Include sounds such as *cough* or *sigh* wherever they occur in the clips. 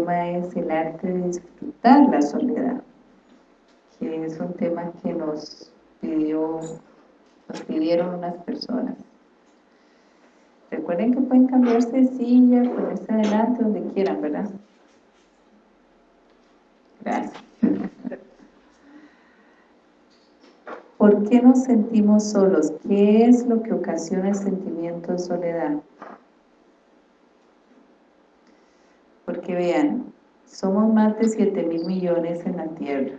tema es el arte de disfrutar la soledad, que es un tema que nos pidió, nos pidieron unas personas. Recuerden que pueden cambiarse de silla, ponerse adelante, donde quieran, ¿verdad? Gracias. ¿Por qué nos sentimos solos? ¿Qué es lo que ocasiona el sentimiento de soledad? Porque vean, somos más de 7 mil millones en la Tierra.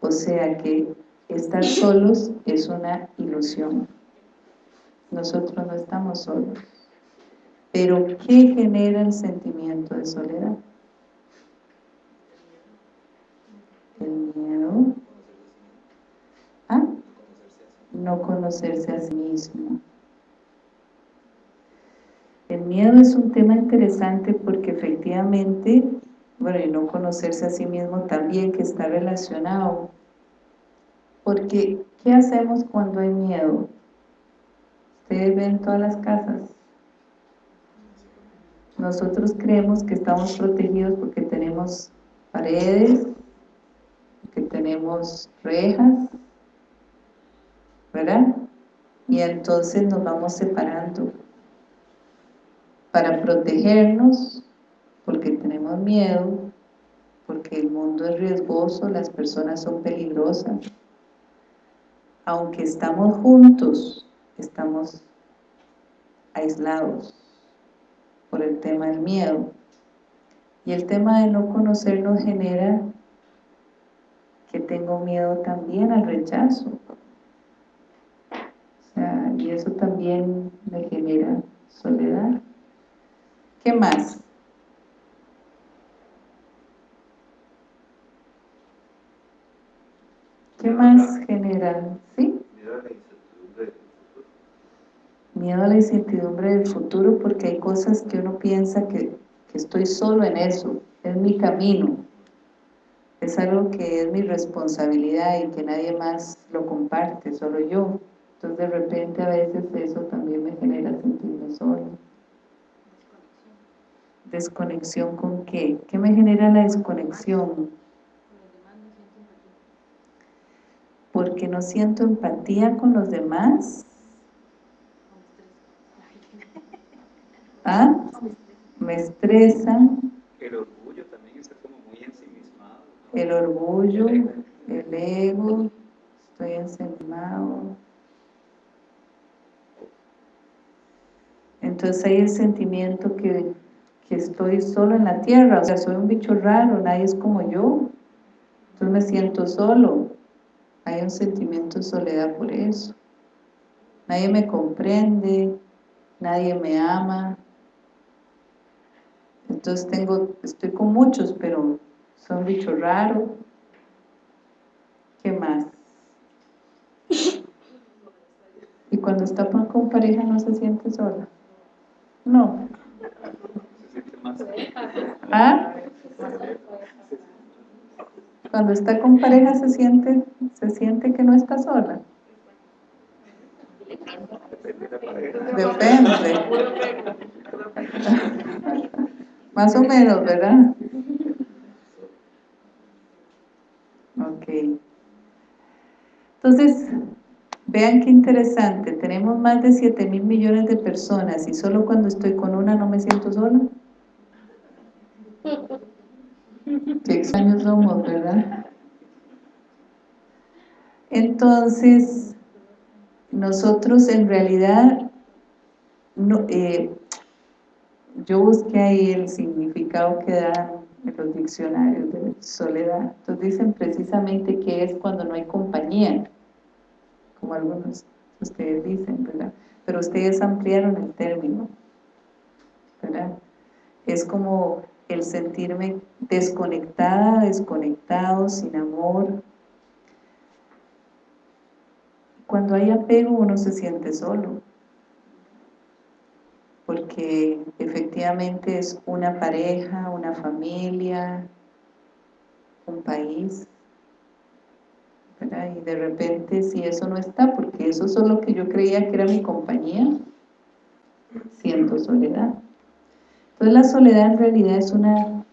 O sea que estar solos es una ilusión. Nosotros no estamos solos. Pero ¿qué genera el sentimiento de soledad? El miedo. ¿Ah? No conocerse a sí mismo. Miedo es un tema interesante porque efectivamente, bueno, y no conocerse a sí mismo también que está relacionado. Porque, ¿qué hacemos cuando hay miedo? Ustedes ven todas las casas. Nosotros creemos que estamos protegidos porque tenemos paredes, que tenemos rejas, ¿verdad? Y entonces nos vamos separando para protegernos, porque tenemos miedo, porque el mundo es riesgoso, las personas son peligrosas. Aunque estamos juntos, estamos aislados por el tema del miedo. Y el tema de no conocernos genera que tengo miedo también al rechazo. O sea, y eso también me genera soledad. ¿Qué más? ¿Qué más generan? ¿Sí? Miedo a la incertidumbre del futuro porque hay cosas que uno piensa que, que estoy solo en eso, es mi camino, es algo que es mi responsabilidad y que nadie más lo comparte, solo yo. Entonces de repente a veces eso también me genera sentirme solo. ¿Desconexión con qué? ¿Qué me genera la desconexión? Porque no siento empatía con los demás. ¿Ah? Me estresa. El orgullo también está como muy ensimismado. El orgullo, el ego, estoy ensimismado. Entonces hay el sentimiento que que estoy solo en la tierra, o sea, soy un bicho raro, nadie es como yo, entonces me siento solo, hay un sentimiento de soledad por eso, nadie me comprende, nadie me ama, entonces tengo, estoy con muchos, pero soy un bicho raro, ¿qué más? Y cuando está con pareja no se siente sola, no, ¿Ah? Cuando está con pareja se siente, se siente que no está sola. Depende. *laughs* Más o menos, ¿verdad? Ok. Entonces, vean qué interesante. Tenemos más de 7 mil millones de personas y solo cuando estoy con una no me siento sola. Qué extraños somos, ¿verdad? Entonces, nosotros en realidad, no, eh, yo busqué ahí el significado que dan en los diccionarios de soledad. Entonces dicen precisamente que es cuando no hay compañía, como algunos ustedes dicen, ¿verdad? Pero ustedes ampliaron el término, ¿verdad? Es como el sentirme desconectada, desconectado, sin amor. Cuando hay apego uno se siente solo, porque efectivamente es una pareja, una familia, un país, y de repente si eso no está, porque eso es lo que yo creía que era mi compañía, siento soledad. Entonces la soledad en realidad es una,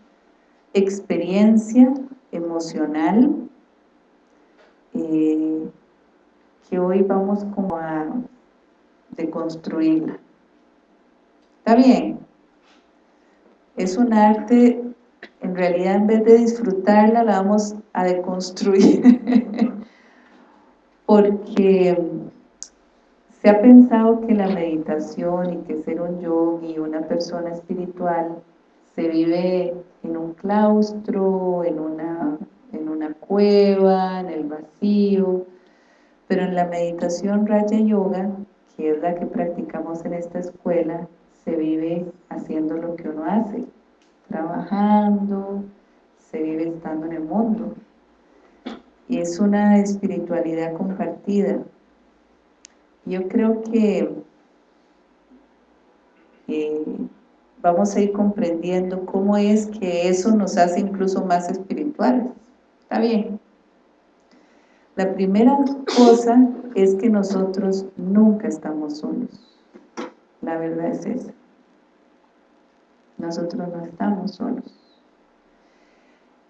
experiencia emocional eh, que hoy vamos como a deconstruirla. ¿Está bien? Es un arte, en realidad en vez de disfrutarla la vamos a deconstruir *laughs* porque se ha pensado que la meditación y que ser un yogi, una persona espiritual, se vive en un claustro, en una, en una cueva, en el vacío, pero en la meditación Raya Yoga, que es la que practicamos en esta escuela, se vive haciendo lo que uno hace, trabajando, se vive estando en el mundo. Y es una espiritualidad compartida, yo creo que vamos a ir comprendiendo cómo es que eso nos hace incluso más espirituales. ¿Está bien? La primera cosa es que nosotros nunca estamos solos. La verdad es esa. Nosotros no estamos solos.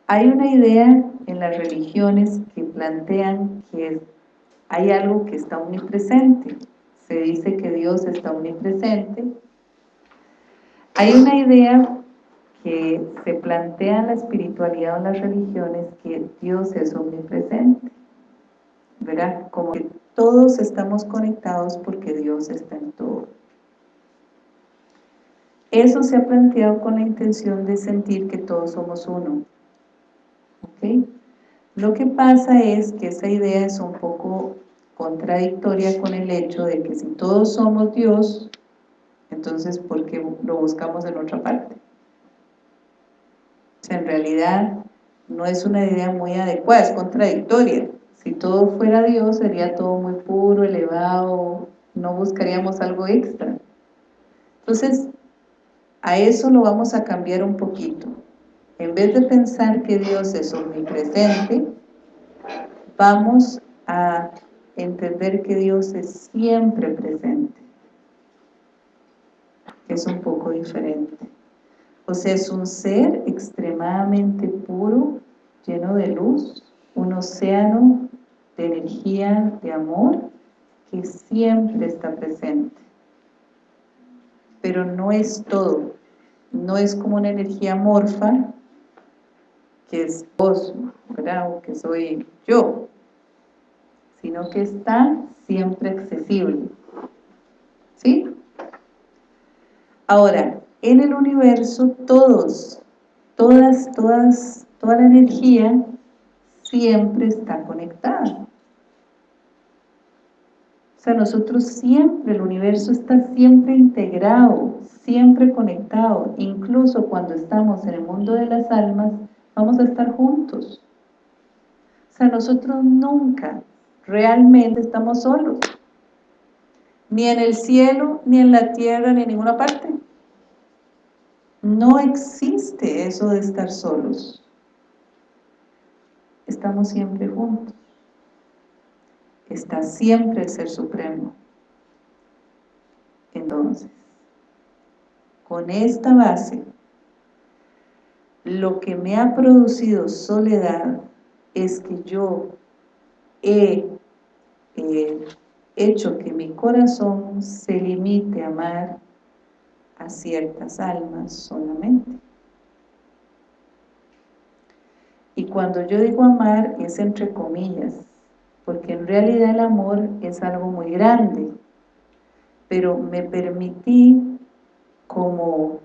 Hay una idea en las religiones que plantean que hay algo que está omnipresente. Se dice que Dios está omnipresente. Hay una idea que se plantea en la espiritualidad o en las religiones que Dios es omnipresente. ¿Verdad? Como que todos estamos conectados porque Dios está en todo. Eso se ha planteado con la intención de sentir que todos somos uno. ¿Ok? Lo que pasa es que esa idea es un poco contradictoria con el hecho de que si todos somos Dios, entonces ¿por qué lo buscamos en otra parte? Sea, en realidad no es una idea muy adecuada, es contradictoria. Si todo fuera Dios, sería todo muy puro, elevado, no buscaríamos algo extra. Entonces, a eso lo vamos a cambiar un poquito. En vez de pensar que Dios es omnipresente, vamos a entender que Dios es siempre presente. Es un poco diferente. O sea, es un ser extremadamente puro, lleno de luz, un océano de energía, de amor, que siempre está presente. Pero no es todo. No es como una energía morfa que es vos, que soy yo, sino que está siempre accesible. ¿Sí? Ahora, en el universo todos, todas, todas, toda la energía siempre está conectada. O sea, nosotros siempre, el universo está siempre integrado, siempre conectado, incluso cuando estamos en el mundo de las almas, vamos a estar juntos. O sea, nosotros nunca realmente estamos solos. Ni en el cielo, ni en la tierra, ni en ninguna parte. No existe eso de estar solos. Estamos siempre juntos. Está siempre el Ser Supremo. Entonces, con esta base, lo que me ha producido soledad es que yo he hecho que mi corazón se limite a amar a ciertas almas solamente. Y cuando yo digo amar es entre comillas, porque en realidad el amor es algo muy grande, pero me permití como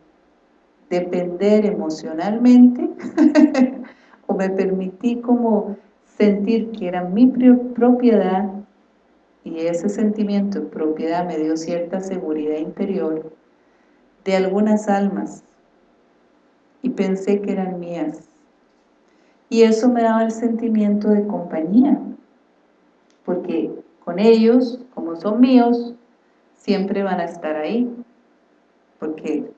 depender emocionalmente *laughs* o me permití como sentir que era mi propiedad y ese sentimiento de propiedad me dio cierta seguridad interior de algunas almas y pensé que eran mías. Y eso me daba el sentimiento de compañía porque con ellos, como son míos siempre van a estar ahí porque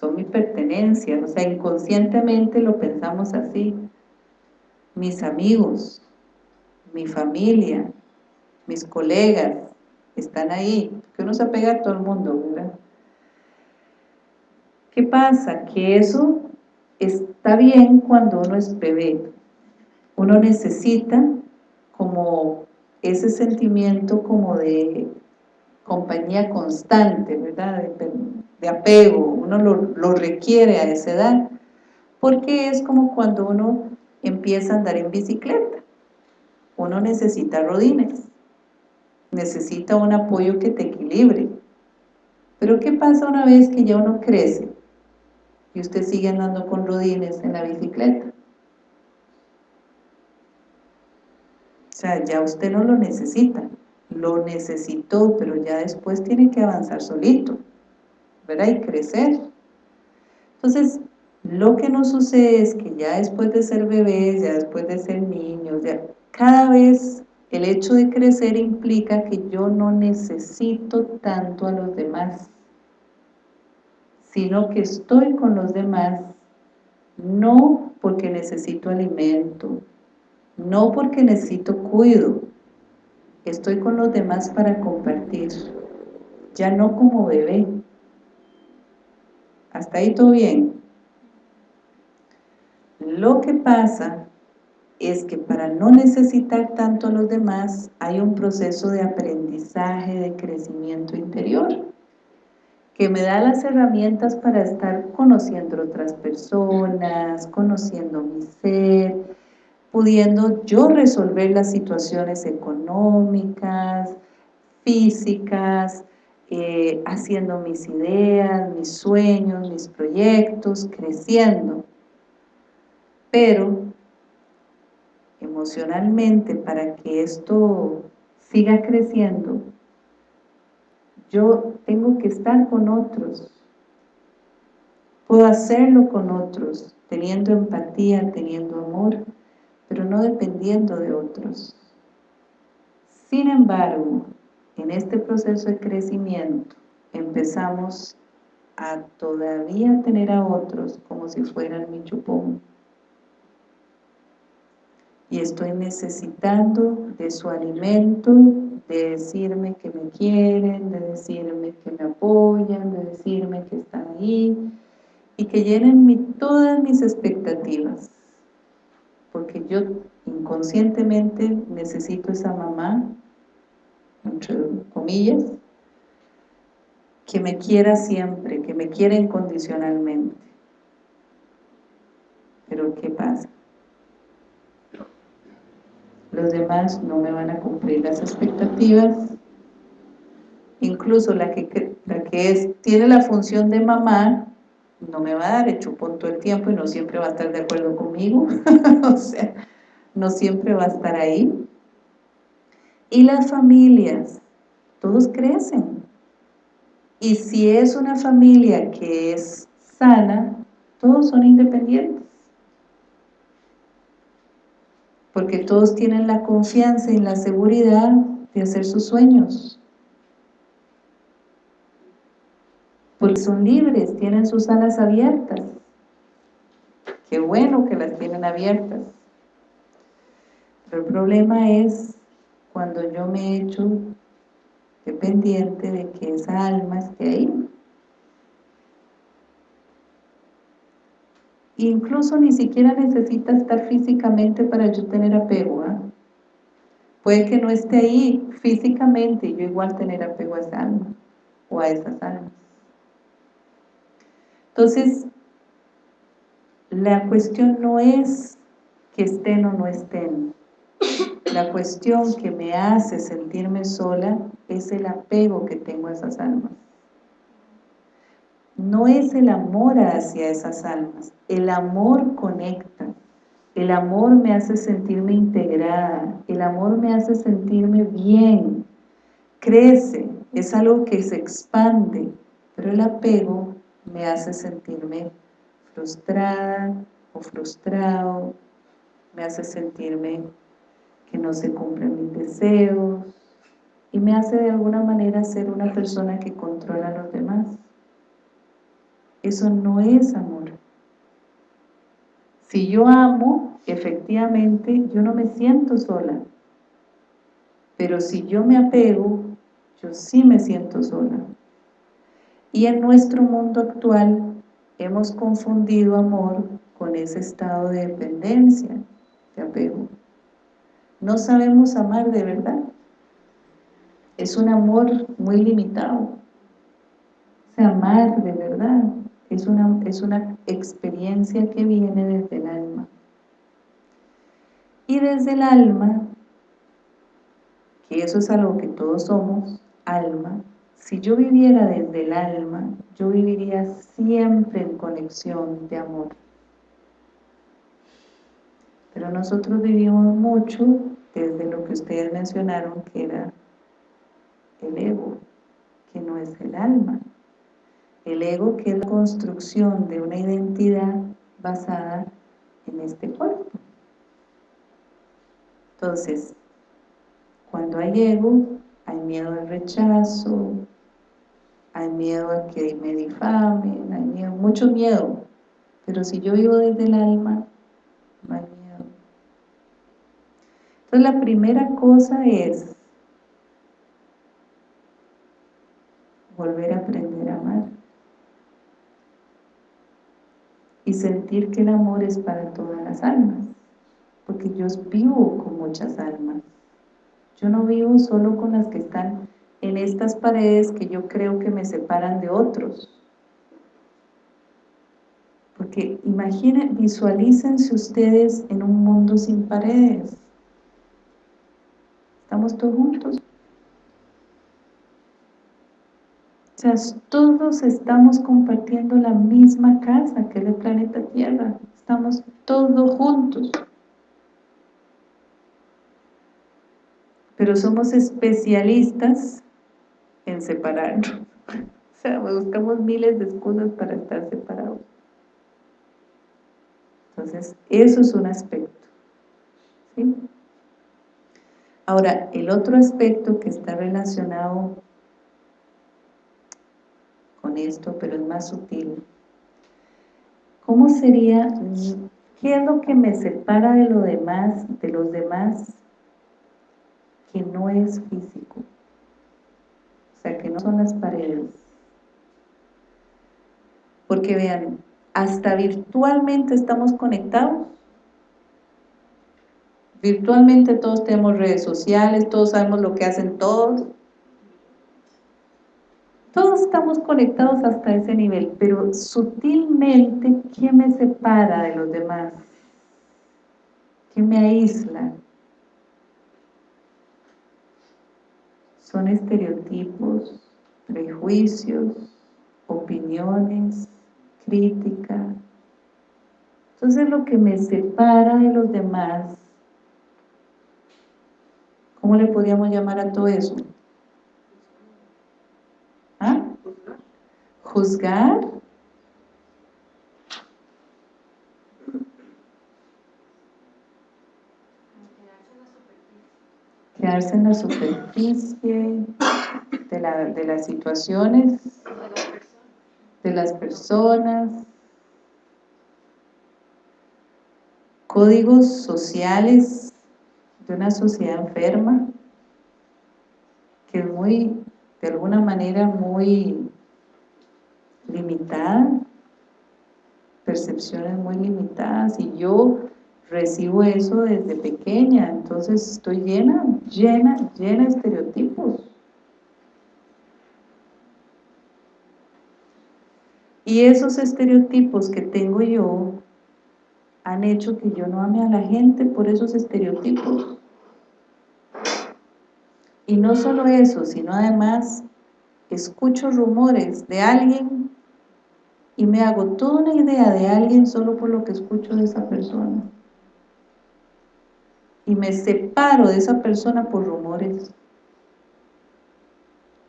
son mi pertenencia, o sea, inconscientemente lo pensamos así. Mis amigos, mi familia, mis colegas, están ahí, que uno se apega a todo el mundo, ¿verdad? ¿Qué pasa? Que eso está bien cuando uno es bebé. Uno necesita como ese sentimiento como de compañía constante, ¿verdad? De, apego, uno lo, requiere a esa edad, porque es como cuando uno empieza a andar en bicicleta. Uno necesita rodines, necesita un apoyo que te equilibre. Pero ¿qué pasa una vez que ya uno crece y usted sigue andando con rodines en la bicicleta? O sea, ya usted no lo necesita, lo necesitó, pero ya después tiene que avanzar solito, ¿verdad? Y crecer. Entonces, lo que nos sucede es que ya después de ser bebés, ya después de ser niños, ya cada vez el hecho de crecer implica que yo no necesito tanto a los demás, sino que estoy con los demás, no porque necesito alimento, no porque necesito cuido, estoy con los demás para compartir, ya no como bebé. Hasta ahí todo bien. Lo que pasa es que para no necesitar tanto a los demás hay un proceso de aprendizaje, de crecimiento interior que me da las herramientas para estar conociendo otras personas, conociendo mi ser, pudiendo yo resolver las situaciones económicas, físicas, eh, haciendo mis ideas, mis sueños, mis proyectos, creciendo. Pero emocionalmente para que esto siga creciendo, yo tengo que estar con otros. Puedo hacerlo con otros, teniendo empatía, teniendo amor, pero no dependiendo de otros. Sin embargo, en este proceso de crecimiento empezamos a todavía tener a otros como si fueran mi chupón. Y estoy necesitando de su alimento, de decirme que me quieren, de decirme que me apoyan, de decirme que están ahí y que llenen todas mis expectativas. Porque yo inconscientemente necesito esa mamá entre comillas que me quiera siempre, que me quiera incondicionalmente pero ¿qué pasa? los demás no me van a cumplir las expectativas, incluso la que, la que es, tiene la función de mamá, no me va a dar el chupón todo el tiempo y no siempre va a estar de acuerdo conmigo, *laughs* o sea, no siempre va a estar ahí. Y las familias, todos crecen. Y si es una familia que es sana, todos son independientes porque todos tienen la confianza y la seguridad de hacer sus sueños. Porque son libres, tienen sus alas abiertas. Qué bueno que las tienen abiertas. Pero el problema es cuando yo me he hecho dependiente de que esa alma esté ahí. Incluso ni siquiera necesita estar físicamente para yo tener apego. ¿ah? Puede que no esté ahí físicamente y yo igual tener apego a esa alma o a esas almas. Entonces, la cuestión no es que estén o no estén. La cuestión que me hace sentirme sola es el apego que tengo a esas almas. No es el amor hacia esas almas, el amor conecta, el amor me hace sentirme integrada, el amor me hace sentirme bien, crece, es algo que se expande, pero el apego me hace sentirme frustrada o frustrado, me hace sentirme que no se cumplen mis deseos y me hace de alguna manera ser una persona que controla a los demás. Eso no es amor. Si yo amo, efectivamente, yo no me siento sola. Pero si yo me apego, yo sí me siento sola. Y en nuestro mundo actual hemos confundido amor ese estado de dependencia, de apego. No sabemos amar de verdad. Es un amor muy limitado. O amar de verdad es una, es una experiencia que viene desde el alma. Y desde el alma, que eso es algo que todos somos, alma, si yo viviera desde el alma, yo viviría siempre en conexión de amor. Pero nosotros vivimos mucho desde lo que ustedes mencionaron que era el ego, que no es el alma. El ego que es la construcción de una identidad basada en este cuerpo. Entonces, cuando hay ego, hay miedo al rechazo, hay miedo a que me difamen, hay miedo, mucho miedo. Pero si yo vivo desde el alma, no hay. Entonces la primera cosa es volver a aprender a amar. Y sentir que el amor es para todas las almas. Porque yo vivo con muchas almas. Yo no vivo solo con las que están en estas paredes que yo creo que me separan de otros. Porque imaginen, visualícense ustedes en un mundo sin paredes. Estamos todos juntos. O sea, todos estamos compartiendo la misma casa, que es el planeta Tierra. Estamos todos juntos. Pero somos especialistas en separarnos. *laughs* O sea, buscamos miles de excusas para estar separados. Entonces, eso es un aspecto. ¿sí? Ahora, el otro aspecto que está relacionado con esto, pero es más sutil. ¿Cómo sería, qué es lo que me separa de lo demás, de los demás, que no es físico? O sea, que no son las paredes. Porque vean, hasta virtualmente estamos conectados. Virtualmente todos tenemos redes sociales, todos sabemos lo que hacen todos. Todos estamos conectados hasta ese nivel, pero sutilmente, ¿qué me separa de los demás? ¿Qué me aísla? son estereotipos, prejuicios, opiniones, crítica. Entonces lo que me separa de los demás, ¿cómo le podríamos llamar a todo eso? ¿Ah? ¿Juzgar? quedarse en la superficie de, de las situaciones, de las personas, códigos sociales de una sociedad enferma, que es muy, de alguna manera, muy limitada, percepciones muy limitadas, y yo recibo eso desde pequeña, entonces estoy llena, llena, llena de estereotipos. Y esos estereotipos que tengo yo han hecho que yo no ame a la gente por esos estereotipos. Y no solo eso, sino además escucho rumores de alguien y me hago toda una idea de alguien solo por lo que escucho de esa persona y me separo de esa persona por rumores.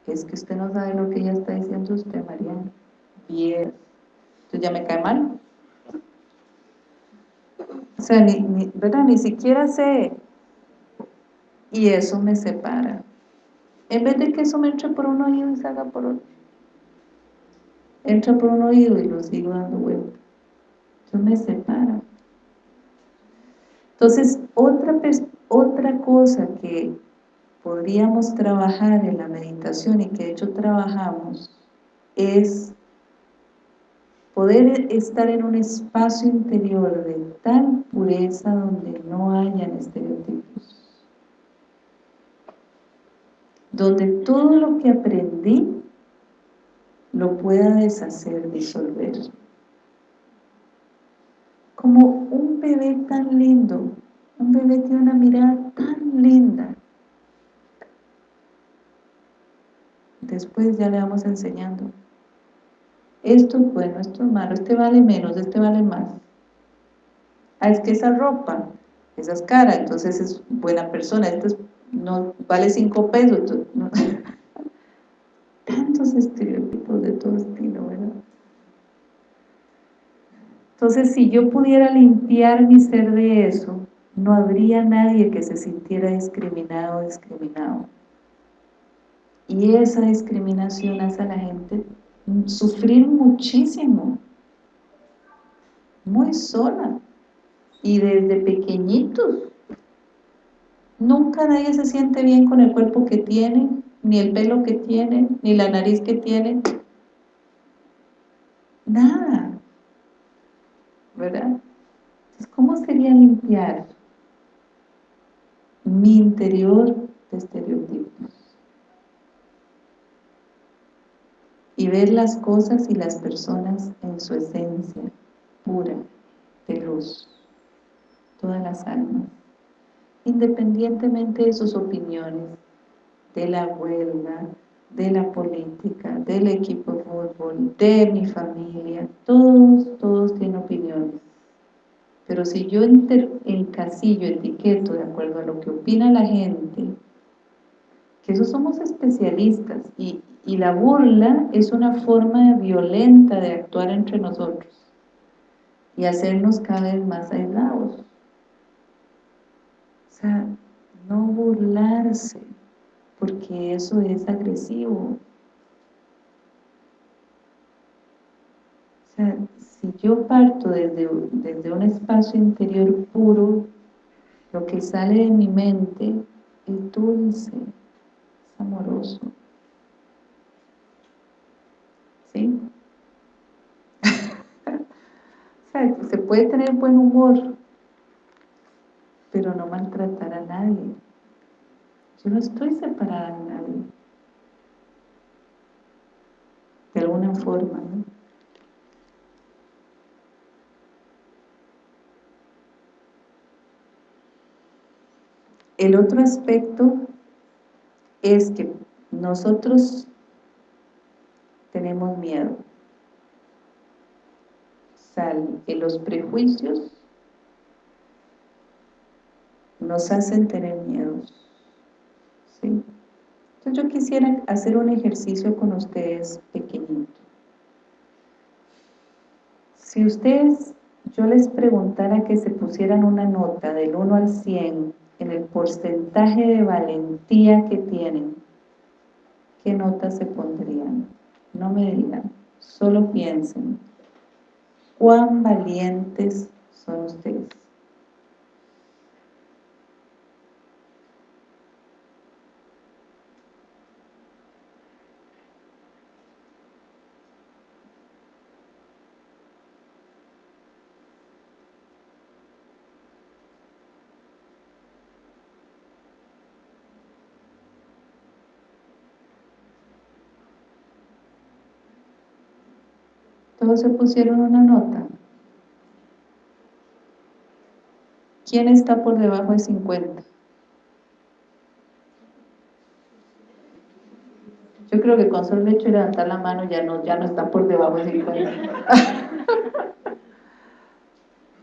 Es que usted no sabe lo que ella está diciendo usted, Mariana. Bien. Entonces ya me cae mal. O sea, ni, ni, ¿verdad? ni siquiera sé. Y eso me separa. En vez de que eso me entre por un oído y salga por otro. Entra por un oído y lo sigo dando vuelta. Eso me separa. Entonces, otra, otra cosa que podríamos trabajar en la meditación y que de hecho trabajamos es poder estar en un espacio interior de tal pureza donde no hayan estereotipos. Donde todo lo que aprendí lo pueda deshacer, disolver. Como un bebé tan lindo, un bebé tiene una mirada tan linda. Después ya le vamos enseñando. Esto es bueno, esto es malo, este vale menos, este vale más. Ah, es que esa ropa, esa es cara, entonces es buena persona, esto no vale cinco pesos. *laughs* Tantos estereotipos de todo estilo, ¿verdad? Entonces, si yo pudiera limpiar mi ser de eso, no habría nadie que se sintiera discriminado o discriminado. Y esa discriminación hace a la gente sufrir muchísimo, muy sola, y desde pequeñitos. Nunca nadie se siente bien con el cuerpo que tiene, ni el pelo que tiene, ni la nariz que tiene. Nada. ¿Verdad? Entonces, ¿cómo sería limpiar mi interior de estereotipos? Y ver las cosas y las personas en su esencia pura, de luz, todas las almas, independientemente de sus opiniones, de la huelga, de la política, del equipo de fútbol, de mi familia, todos, todos tienen opiniones. Pero si yo encasillo, etiqueto de acuerdo a lo que opina la gente, que eso somos especialistas y, y la burla es una forma violenta de actuar entre nosotros y hacernos cada vez más aislados. Sea, no burlarse, porque eso es agresivo. O sea, si yo parto desde, desde un espacio interior puro, lo que sale de mi mente es dulce, es amoroso. ¿Sí? *laughs* o sea, se puede tener buen humor, pero no maltratar a nadie. Yo no estoy separada de nadie. De alguna forma, ¿no? El otro aspecto es que nosotros tenemos miedo. O que los prejuicios nos hacen tener miedos. Entonces yo quisiera hacer un ejercicio con ustedes pequeñito. Si ustedes, yo les preguntara que se pusieran una nota del 1 al 100 en el porcentaje de valentía que tienen, ¿qué nota se pondrían? No me digan, solo piensen. ¿Cuán valientes son ustedes? Todos se pusieron una nota. ¿Quién está por debajo de 50? Yo creo que con solo hecho de levantar la mano ya no, ya no está por debajo de 50. *laughs*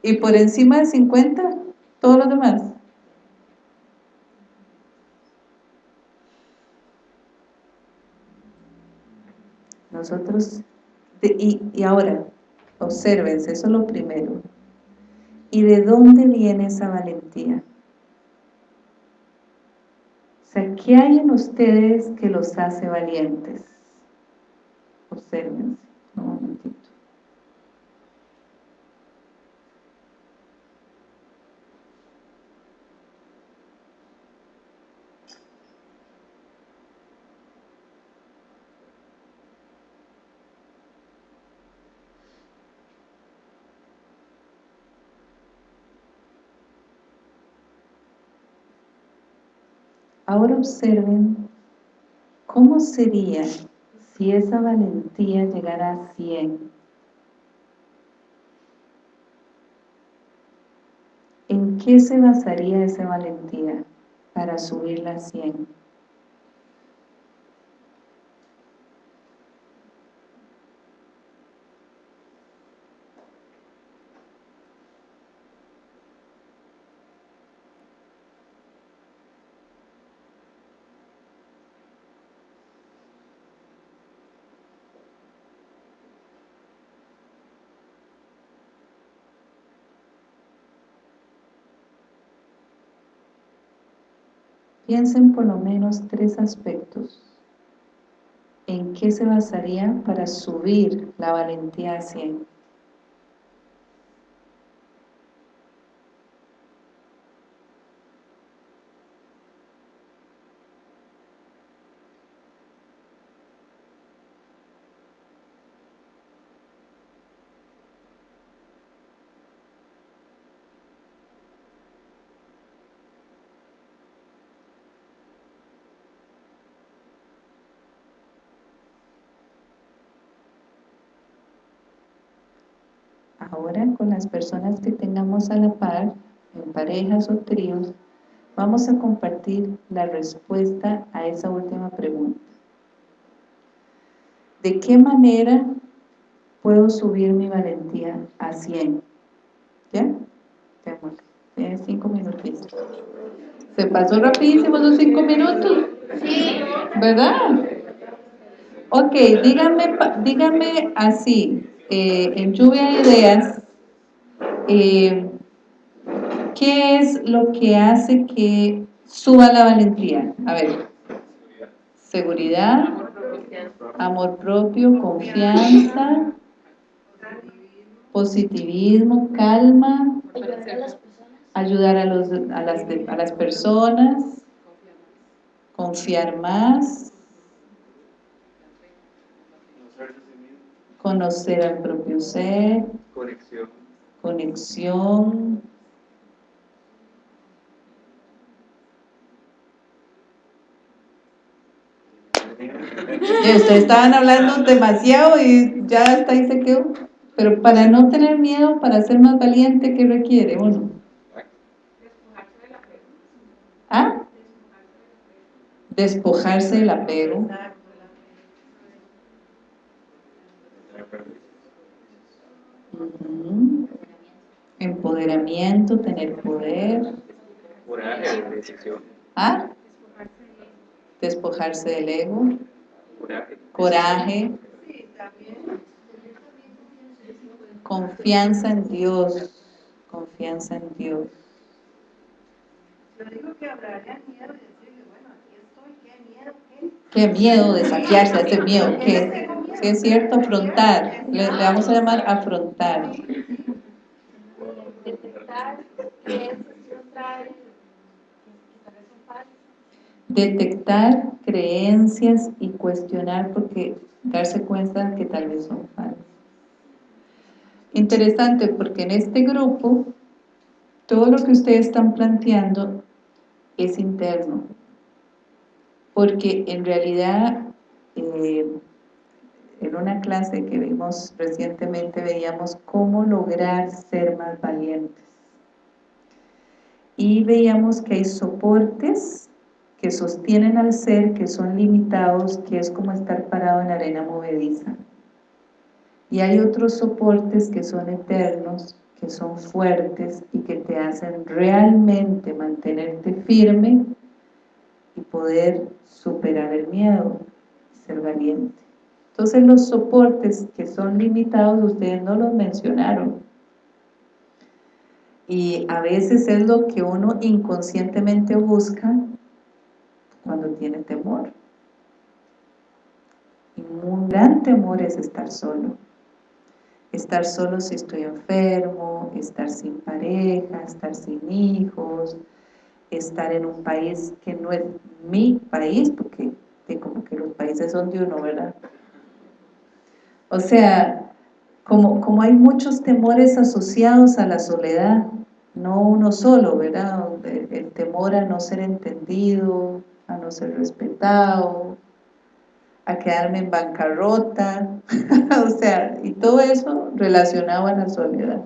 y por encima de 50, todos los demás. Nosotros y, ahora, observense, eso es lo primero. ¿Y de dónde viene esa valentía? O sea, ¿qué hay en ustedes que los hace valientes? Observense, un momentito. Ahora observen cómo sería si esa valentía llegara a 100. ¿En qué se basaría esa valentía para subirla a 100? Piensen por lo menos tres aspectos. ¿En qué se basaría para subir la valentía a 100? Ahora con las personas que tengamos a la par, en parejas o tríos, vamos a compartir la respuesta a esa última pregunta. ¿De qué manera puedo subir mi valentía a 100? ¿Ya? Tienes cinco minutitos. ¿Se pasó rapidísimo esos cinco minutos? Sí. ¿Verdad? Ok, díganme, díganme así, eh, en lluvia de ideas, eh, ¿qué es lo que hace que suba la valentía? A ver, seguridad, amor propio, confianza, positivismo, calma, ayudar a, los, a, las, a las personas, confiar más, conocer al propio ser, conexión, conexión ustedes estaban hablando demasiado y ya hasta ahí se quedó. Pero para no tener miedo, para ser más valiente, ¿qué requiere uno? ¿Ah? Despojarse del apego. Empoderamiento, tener poder. Coraje, decisión. ¿Ah? Despojarse del ego. Coraje. Confianza en Dios. Confianza en Dios. Yo digo que hablaría miedo y decirle, bueno, aquí estoy, qué miedo, qué. Qué miedo desafiarse a ese miedo, qué. Si es cierto, afrontar. Le, vamos a llamar afrontar. Detectar creencias y cuestionar porque darse cuenta que tal vez son falsas. Interesante porque en este grupo todo lo que ustedes están planteando es interno porque en realidad eh, en una clase que vimos recientemente veíamos cómo lograr ser más valientes y veíamos que hay soportes que sostienen al ser, que son limitados, que es como estar parado en arena movediza. Y hay otros soportes que son eternos, que son fuertes y que te hacen realmente mantenerte firme y poder superar el miedo, ser valiente. Entonces los soportes que son limitados, ustedes no los mencionaron. Y a veces es lo que uno inconscientemente busca cuando tiene temor. Y un gran temor es estar solo. Estar solo si estoy enfermo, estar sin pareja, estar sin hijos, estar en un país que no es mi país, porque como que los países son de uno, ¿verdad? O sea, como, como hay muchos temores asociados a la soledad, no uno solo, ¿verdad? El, temor a no ser entendido, a no ser respetado, a quedarme en bancarrota, *laughs* o sea, y todo eso relacionado a la soledad.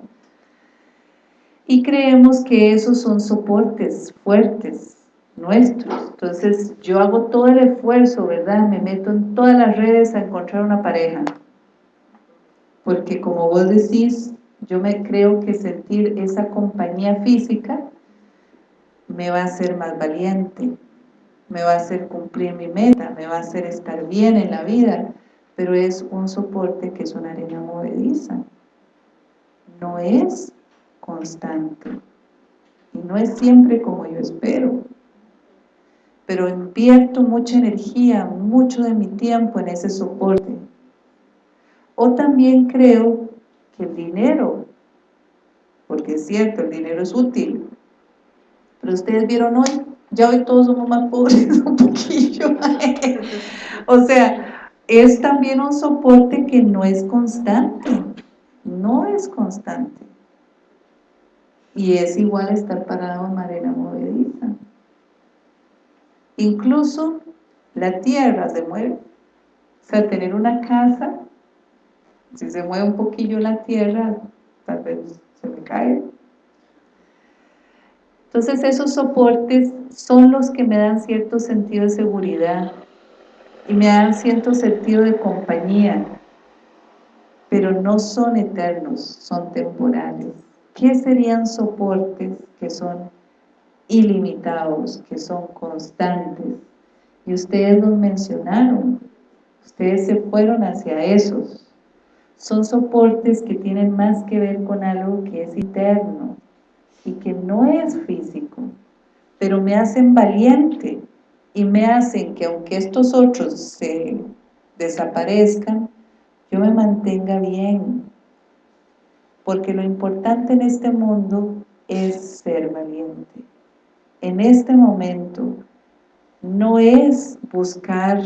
Y creemos que esos son soportes fuertes nuestros. Entonces yo hago todo el esfuerzo, ¿verdad? Me meto en todas las redes a encontrar una pareja. Porque como vos decís, yo me creo que sentir esa compañía física me va a hacer más valiente, me va a hacer cumplir mi meta, me va a hacer estar bien en la vida, pero es un soporte que es una arena movediza. No es constante. Y no es siempre como yo espero. Pero invierto mucha energía, mucho de mi tiempo en ese soporte. O también creo que el dinero, porque es cierto, el dinero es útil, pero ustedes vieron hoy, ya hoy todos somos más pobres *laughs* un poquillo. o sea, es también un soporte que no es constante, no es constante. Y es igual estar parado en arena movediza. Incluso la tierra se mueve. O sea, tener una casa, si se mueve un poquillo la tierra, tal vez se me cae. Entonces esos soportes son los que me dan cierto sentido de seguridad y me dan cierto sentido de compañía, pero no son eternos, son temporales. ¿Qué serían soportes que son ilimitados, que son constantes? Y ustedes los mencionaron, ustedes se fueron hacia esos. Son soportes que tienen más que ver con algo que es eterno y que no es físico, pero me hacen valiente y me hacen que aunque estos otros se desaparezcan, yo me mantenga bien, porque lo importante en este mundo es ser valiente. En este momento no es buscar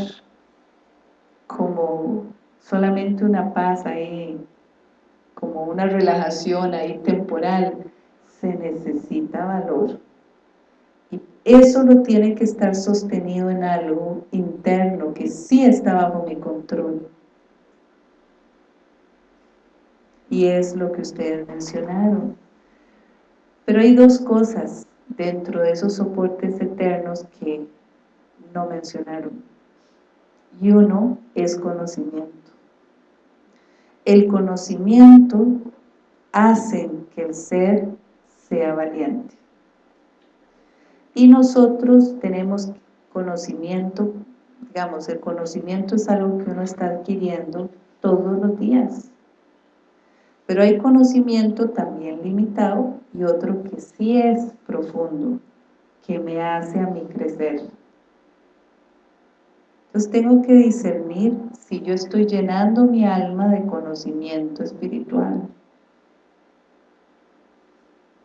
como solamente una paz ahí, como una relajación ahí temporal, se necesita valor. Y eso lo tiene que estar sostenido en algo interno que sí está bajo mi control. y es lo que ustedes mencionaron. Pero hay dos cosas dentro de esos soportes eternos que no mencionaron. Y uno es conocimiento. El conocimiento hace que el ser sea valiente. Y nosotros tenemos conocimiento, digamos, el conocimiento es algo que uno está adquiriendo todos los días. Pero hay conocimiento también limitado y otro que sí es profundo, que me hace a mí crecer. Entonces tengo que discernir si yo estoy llenando mi alma de conocimiento espiritual.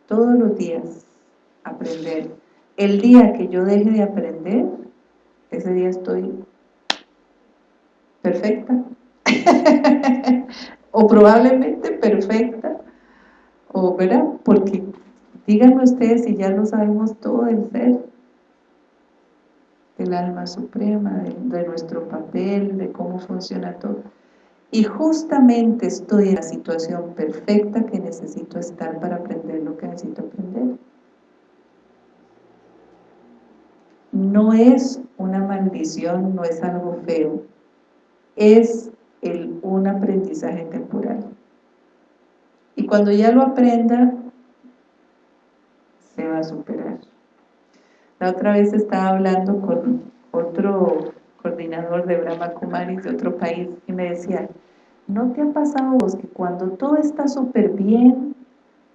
Todos los días aprender. El día que yo deje de aprender, ese día estoy perfecta. *laughs* o probablemente perfecta, o ¿verdad? Porque díganme ustedes si ya lo sabemos todo del ser, del alma suprema, de, nuestro papel, de cómo funciona todo. Y justamente estoy en la situación perfecta que necesito estar para aprender lo que necesito aprender. No es una maldición, no es algo feo, es el, un aprendizaje temporal. Y cuando ya lo aprenda, se va a superar. Otra vez estaba hablando con otro coordinador de Brahma Kumaris de otro país y me decía, ¿no te ha pasado vos que cuando todo está súper bien,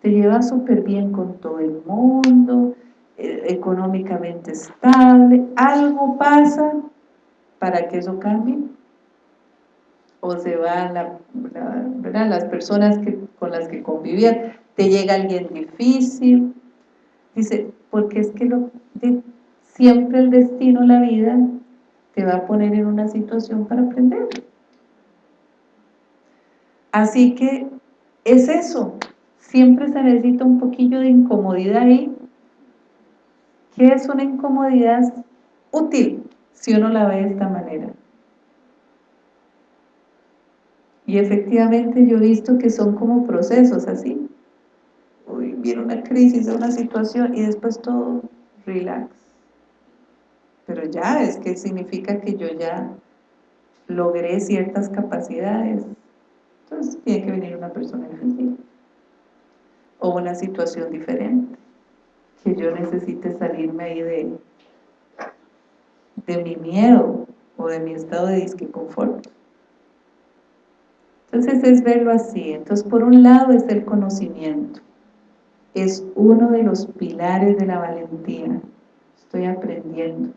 te llevas súper bien con todo el mundo, eh, económicamente estable, algo pasa para que eso cambie? o se van las personas que, con las que convivían, te llega alguien difícil, dice, porque es que lo, siempre el destino, la vida, te va a poner en una situación para aprender. Así que es eso, siempre se necesita un poquillo de incomodidad ahí. ¿Qué es una incomodidad? útil si uno la ve de esta manera. Y efectivamente yo he visto que son como procesos así. Una crisis, una situación y después todo relax. Pero ya es que significa que yo ya logré ciertas capacidades. Entonces tiene que venir una persona difícil o una situación diferente que yo necesite salirme ahí de, de mi miedo o de mi estado de disque confort. Entonces es verlo así. Entonces por un lado es el conocimiento. Es uno de los pilares de la valentía. Estoy aprendiendo.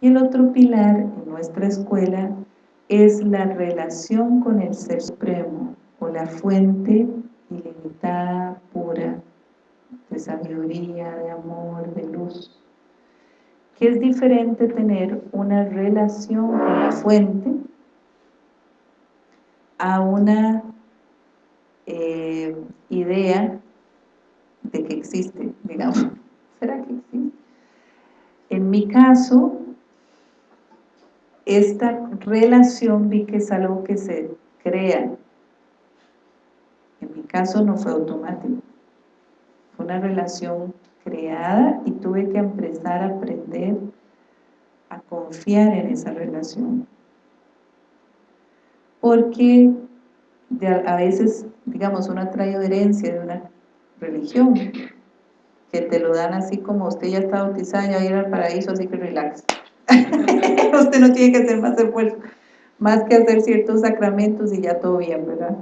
Y el otro pilar en nuestra escuela es la relación con el Ser Supremo o la fuente ilimitada, pura, de sabiduría, de amor, de luz. Que es diferente tener una relación con la fuente a una eh, idea de que existe, digamos. *laughs* ¿Será que existe? En mi caso, esta relación vi que es algo que se crea. En mi caso no fue automático. Fue una relación creada y tuve que empezar a aprender a confiar en esa relación. Porque a veces, digamos, uno traído herencia de una religión que te lo dan así como usted ya está bautizado, ya va a ir al paraíso, así que relax. *laughs* usted no tiene que hacer más esfuerzo, más que hacer ciertos sacramentos y ya todo bien, ¿verdad?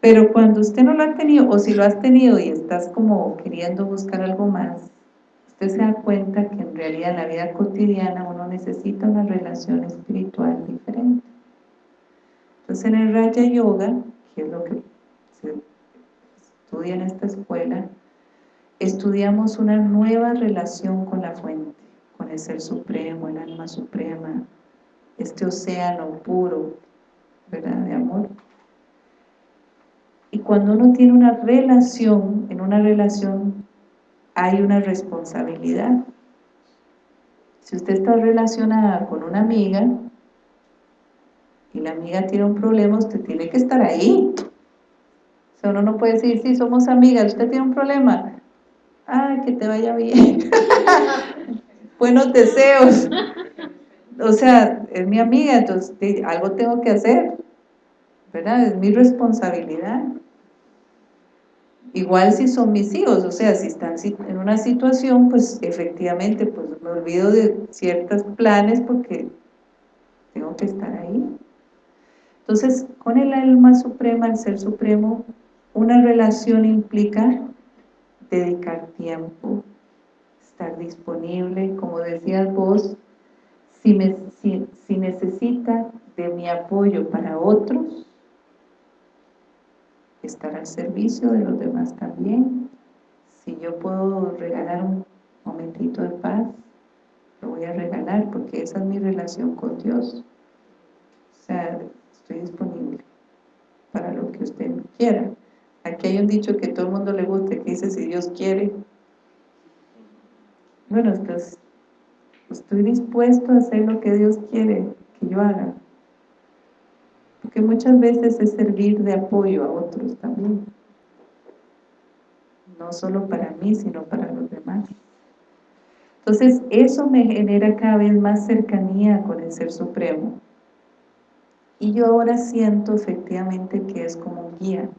Pero cuando usted no lo ha tenido, o si lo has tenido y estás como queriendo buscar algo más, usted se da cuenta que en realidad en la vida cotidiana uno necesita una relación espiritual diferente. Entonces en el Raya Yoga, que es lo que se estudia en esta escuela, estudiamos una nueva relación con la fuente con el Ser Supremo, el Alma Suprema, este océano puro, ¿verdad?, de amor. Y cuando uno tiene una relación, en una relación hay una responsabilidad. Si usted está relacionada con una amiga y la amiga tiene un problema, usted tiene que estar ahí. Uno no puede decir, sí, somos amigas, usted tiene un problema, ay, que te vaya bien. *laughs* buenos deseos. O sea, es mi amiga, entonces algo tengo que hacer, ¿verdad? Es mi responsabilidad. Igual si son mis hijos, o sea, si están en una situación, pues efectivamente, pues me olvido de ciertos planes porque tengo que estar ahí. Entonces, con el alma suprema, el ser supremo, una relación implica dedicar tiempo, estar disponible, como decías vos, si, me, si, necesita de mi apoyo para otros, estar al servicio de los demás también. Si yo puedo regalar un momentito de paz, lo voy a regalar porque esa es mi relación con Dios. O sea, estoy disponible para lo que usted quiera. Aquí hay un dicho que todo el mundo le gusta, que dice, si Dios quiere, bueno, pues estoy dispuesto a hacer lo que Dios quiere que yo haga. Porque muchas veces es servir de apoyo a otros también. No solo para mí, sino para los demás. Entonces, eso me genera cada vez más cercanía con el Ser Supremo. Y yo ahora siento efectivamente que es como un guía.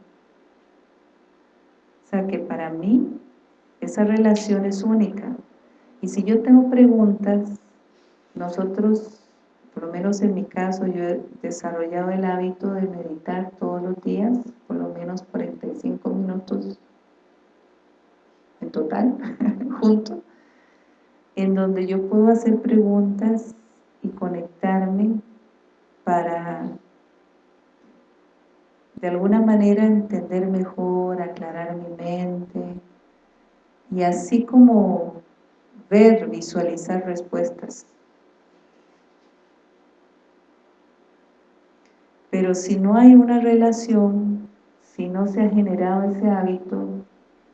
O sea, que para mí esa relación es única. Y si yo tengo preguntas, nosotros, por lo menos en mi caso, yo he desarrollado el hábito de meditar todos los días, por lo menos 45 minutos en total, *laughs* junto, en donde yo puedo hacer preguntas y conectarme para de alguna manera entender mejor, aclarar mi mente y así como ver, visualizar respuestas. Pero si no hay una relación, si no se ha generado ese hábito,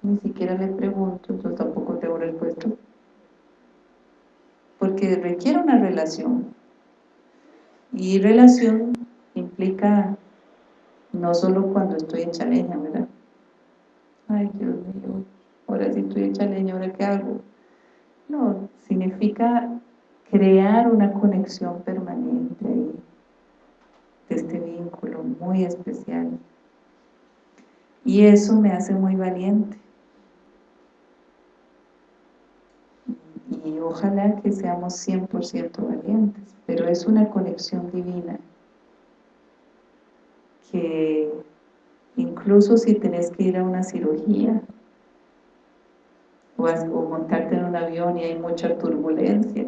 ni siquiera le pregunto, yo tampoco tengo respuesta. porque requiere una relación. Y relación implica no solo cuando estoy hecha leña, ¿verdad? Ay, Dios mío, ahora sí estoy hecha leña, ¿ahora qué hago? No, significa crear una conexión permanente ahí, de este vínculo muy especial. Y eso me hace muy valiente. Y ojalá que seamos 100% valientes, pero es una conexión divina que incluso si tenés que ir a una cirugía o, montarte en un avión y hay mucha turbulencia,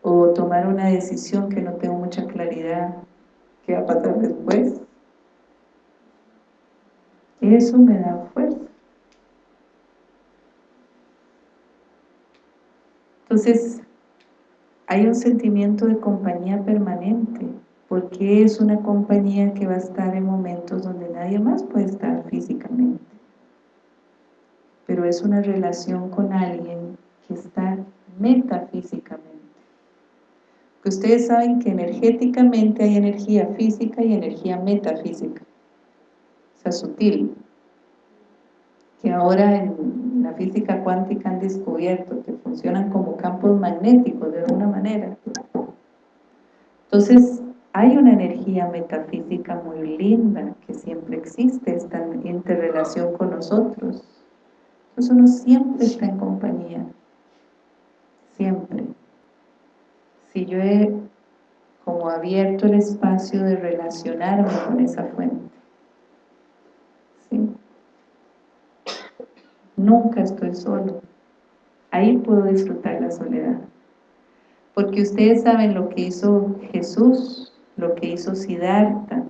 o tomar una decisión que no tengo mucha claridad qué va a pasar después. Eso me da fuerza. Entonces hay un sentimiento de compañía permanente porque es una compañía que va a estar en momentos donde nadie más puede estar físicamente. Pero es una relación con alguien que está metafísicamente. Ustedes saben que energéticamente hay energía física y energía metafísica, o sutil, que ahora en la física cuántica han descubierto que funcionan como campos magnéticos de alguna manera. Entonces, hay una energía metafísica muy linda que siempre existe, esta interrelación con nosotros. Entonces uno siempre está en compañía, siempre si yo he como abierto el espacio de relacionarme con esa fuente. Nunca estoy solo. Ahí puedo disfrutar la soledad. Porque ustedes saben lo que hizo Jesús, lo que hizo Siddhartha,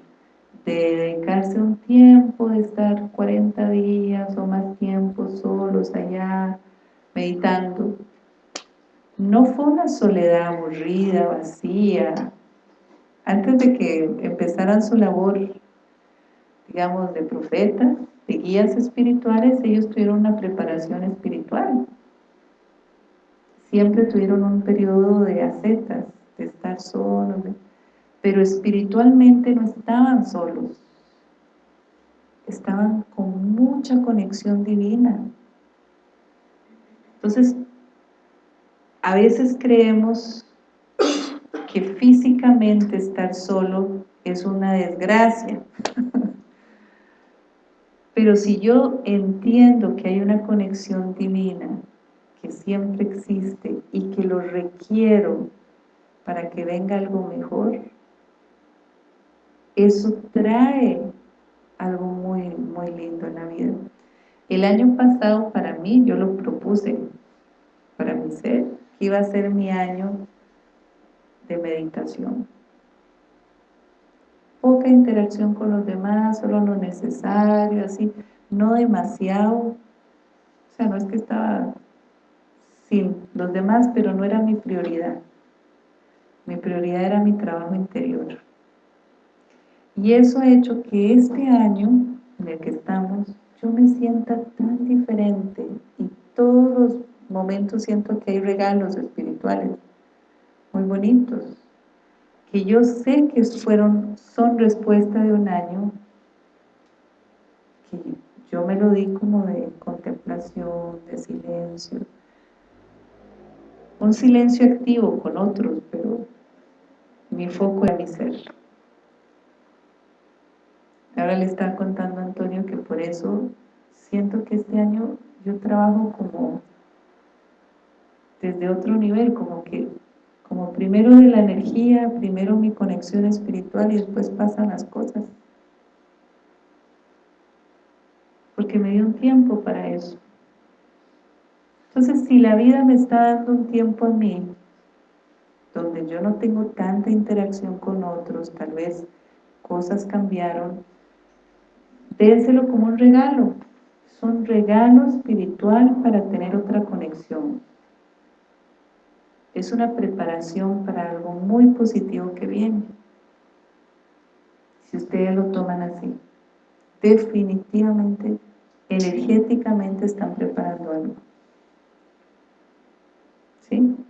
de dedicarse un tiempo, de estar 40 días o más tiempo solos allá, meditando no fue una soledad aburrida, vacía. Antes de que empezaran su labor, digamos, de profetas, de guías espirituales, ellos tuvieron una preparación espiritual. Siempre tuvieron un periodo de acetas, de estar solos, pero espiritualmente no estaban solos. Estaban con mucha conexión divina. Entonces, a veces creemos que físicamente estar solo es una desgracia. *laughs* Pero si yo entiendo que hay una conexión divina que siempre existe y que lo requiero para que venga algo mejor, eso trae algo muy, muy lindo en la vida. El año pasado para mí, yo lo propuse para mi ser, iba a ser mi año de meditación. Poca interacción con los demás, solo lo necesario, así, no demasiado. O sea, no es que estaba sin los demás, pero no era mi prioridad. Mi prioridad era mi trabajo interior. Y eso ha hecho que este año en el que estamos, yo me sienta tan diferente y todos los momentos siento que hay regalos espirituales muy bonitos, que yo sé que fueron, son respuesta de un año que yo me lo di como de contemplación, de silencio, un silencio activo con otros, pero mi foco era mi ser. Ahora le estaba contando a Antonio que por eso siento que este año yo trabajo como desde otro nivel, como que como primero de la energía, primero mi conexión espiritual y después pasan las cosas. Porque me dio un tiempo para eso. Entonces, si la vida me está dando un tiempo a mí, donde yo no tengo tanta interacción con otros, tal vez cosas cambiaron, dénselo como un regalo. Es un regalo espiritual para tener otra conexión es una preparación para algo muy positivo que viene. Si ustedes lo toman así, definitivamente energéticamente están preparando algo. 16.